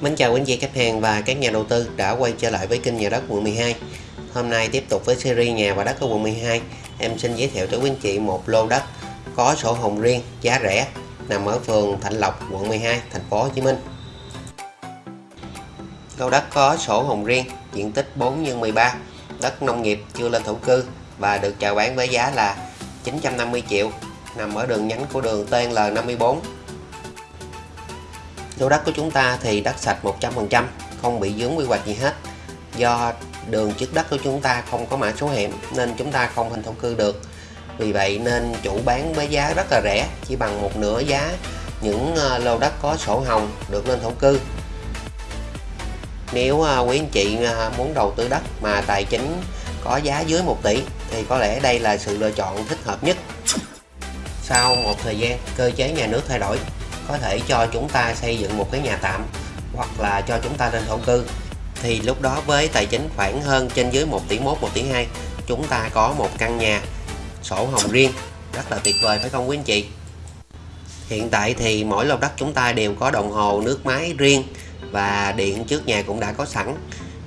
Mến chào quý anh chị khách hàng và các nhà đầu tư đã quay trở lại với kênh nhà đất quận 12 Hôm nay tiếp tục với series nhà và đất ở quận 12 Em xin giới thiệu tới quý anh chị một lô đất có sổ hồng riêng, giá rẻ Nằm ở phường Thạnh Lộc, quận 12, thành phố Hồ Chí Minh. Lô đất có sổ hồng riêng, diện tích 4 x 13 Đất nông nghiệp chưa lên thổ cư Và được chào bán với giá là 950 triệu Nằm ở đường nhánh của đường TNL54 lô đất của chúng ta thì đất sạch 100% không bị dướng quy hoạch gì hết. Do đường trước đất của chúng ta không có mã số hẻm nên chúng ta không hình thổ cư được. Vì vậy nên chủ bán với giá rất là rẻ, chỉ bằng một nửa giá những ờ, lô đất có sổ hồng được lên thổ cư. Nếu ờ, quý anh chị ờ, muốn đầu tư đất mà tài chính có giá dưới 1 tỷ thì có lẽ đây là sự lựa chọn thích hợp nhất. Sau một thời gian, cơ chế nhà nước thay đổi có thể cho chúng ta xây dựng một cái nhà tạm hoặc là cho chúng ta lên thổ cư. Thì lúc đó với tài chính khoảng hơn trên dưới 1 tỷ 1 1 tỷ 2 chúng ta có một căn nhà sổ hồng riêng, rất là tuyệt vời phải không quý anh chị? Hiện tại thì mỗi lô đất chúng ta đều có đồng hồ nước máy riêng và điện trước nhà cũng đã có sẵn.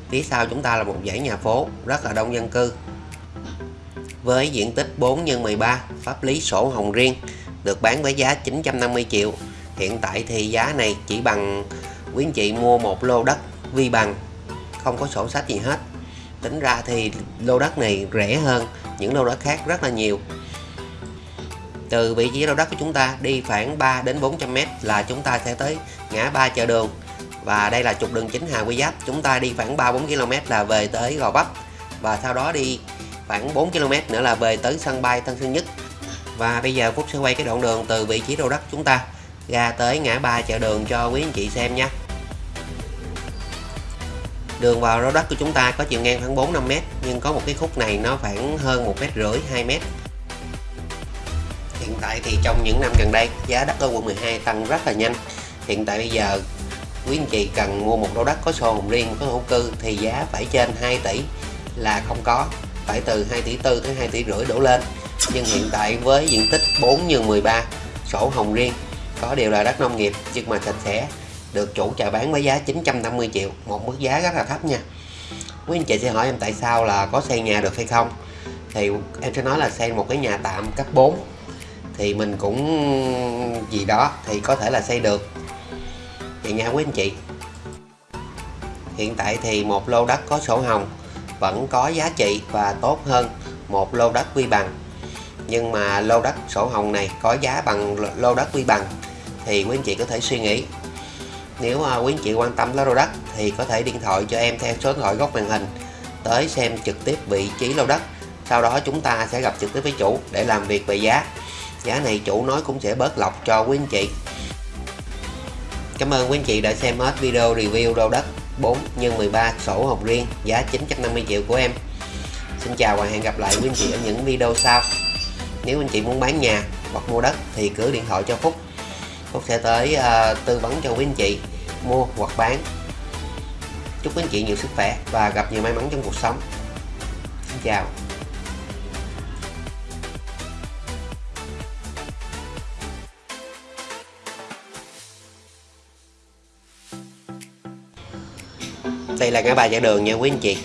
Phía sau chúng ta là một dãy nhà phố rất là đông dân cư. Với diện tích 4 x 13 pháp lý sổ hồng riêng, được bán với giá 950 triệu hiện tại thì giá này chỉ bằng quý anh chị mua một lô đất vi bằng, không có sổ sách gì hết. Tính ra thì lô đất này rẻ hơn những lô đất khác rất là nhiều. Từ vị trí lô đất của chúng ta đi khoảng 3 đến 400 m là chúng ta sẽ tới ngã ba chợ đường. Và đây là trục đường chính Hà Quy Giáp. Chúng ta đi khoảng 3 4 km là về tới Gò Vấp. Và sau đó đi khoảng 4 km nữa là về tới sân bay Tân Sơn Nhất. Và bây giờ Phúc sẽ quay cái đoạn đường từ vị trí lô đất chúng ta ra tới ngã ba chợ đường cho quý anh chị xem nha. Đường vào lô đất của chúng ta có chiều ngang khoảng 4 5 m nhưng có một cái khúc này nó khoảng hơn một mét rưỡi 2 m hiện tại thì trong những năm gần đây, giá đất ở quận 12 tăng rất là nhanh. Hiện tại bây giờ, quý anh chị cần mua một lô đất có sổ hồng riêng, có thổ cư thì giá phải trên 2 tỷ là không có, phải từ 2 tỷ tư tới 2 tỷ rưỡi đổ lên. Nhưng hiện tại với diện tích 4 x 13 sổ hồng riêng có điều là đất nông nghiệp, nhưng mà sạch sẽ, được chủ chào bán với giá 950 triệu, một mức giá rất là thấp nha. Quý anh chị sẽ hỏi em tại sao là có xây nhà được hay không? Thì em sẽ nói là xây một cái nhà tạm cấp 4 thì mình cũng gì đó thì có thể là xây được. Vậy nha quý anh chị. Hiện tại thì một lô đất có sổ hồng, vẫn có giá trị và tốt hơn một lô đất quy bằng. Nhưng mà lô đất sổ hồng này có giá bằng lô đất quy bằng thì quý anh chị có thể suy nghĩ. Nếu mà quý anh chị quan tâm lô đất thì có thể điện thoại cho em theo số điện thoại góc màn hình tới xem trực tiếp vị trí lô đất. Sau đó chúng ta sẽ gặp trực tiếp với chủ để làm việc về giá. Giá này chủ nói cũng sẽ bớt lọc cho quý anh chị. Cảm ơn quý anh chị đã xem hết video review lô đất 4 x 13 sổ hồng riêng, giá 950 triệu của em. Xin chào và hẹn gặp lại quý anh chị ở những video sau. Nếu anh chị muốn bán nhà hoặc mua đất thì cứ điện thoại cho Phúc. Phúc sẽ tới uh, tư vấn cho quý anh chị mua hoặc bán. Chúc quý anh chị nhiều sức khỏe và gặp nhiều may mắn trong cuộc sống. Xin chào. Đây là ngã ba chợ đường nha quý anh chị.